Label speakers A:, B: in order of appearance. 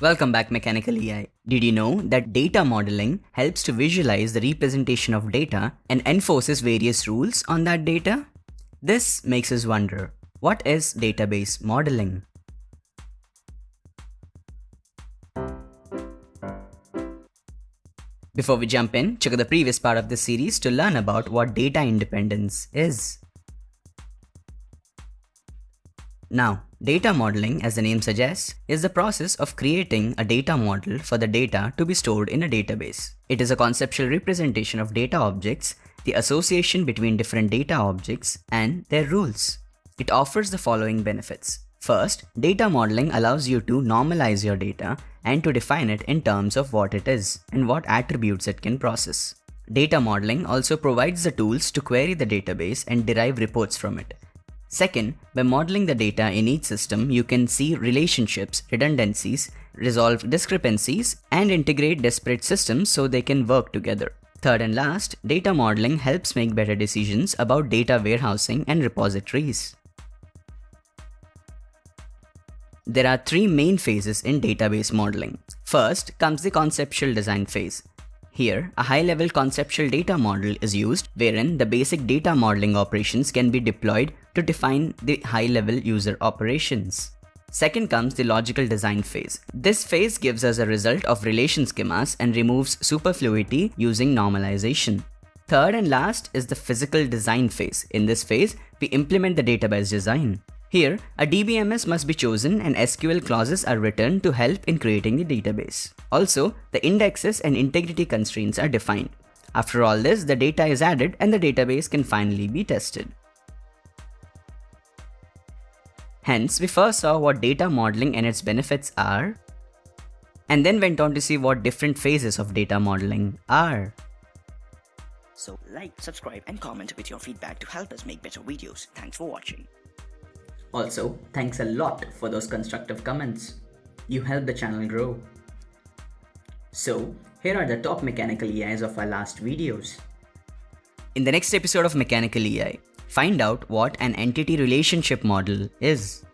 A: Welcome back Mechanical EI. Did you know that data modeling helps to visualize the representation of data and enforces various rules on that data? This makes us wonder, what is database modeling? Before we jump in, check out the previous part of this series to learn about what data independence is. Now, data modeling, as the name suggests, is the process of creating a data model for the data to be stored in a database. It is a conceptual representation of data objects, the association between different data objects, and their rules. It offers the following benefits. First, data modeling allows you to normalize your data and to define it in terms of what it is and what attributes it can process. Data modeling also provides the tools to query the database and derive reports from it. Second, by modeling the data in each system, you can see relationships, redundancies, resolve discrepancies, and integrate disparate systems so they can work together. Third and last, data modeling helps make better decisions about data warehousing and repositories. There are three main phases in database modeling. First comes the conceptual design phase. Here, a high-level conceptual data model is used wherein the basic data modeling operations can be deployed to define the high-level user operations. Second comes the logical design phase. This phase gives us a result of relation schemas and removes superfluity using normalization. Third and last is the physical design phase. In this phase, we implement the database design. Here, a DBMS must be chosen and SQL clauses are written to help in creating the database. Also, the indexes and integrity constraints are defined. After all this, the data is added and the database can finally be tested. Hence, we first saw what data modeling and its benefits are, and then went on to see what different phases of data modeling are.
B: So like, subscribe and comment with your feedback to help us make better videos. Thanks for watching.
A: Also, thanks a lot for those constructive comments. You help the channel grow. So, here are the top mechanical EIs of our last videos. In the next episode of Mechanical EI, find out what an entity relationship model is.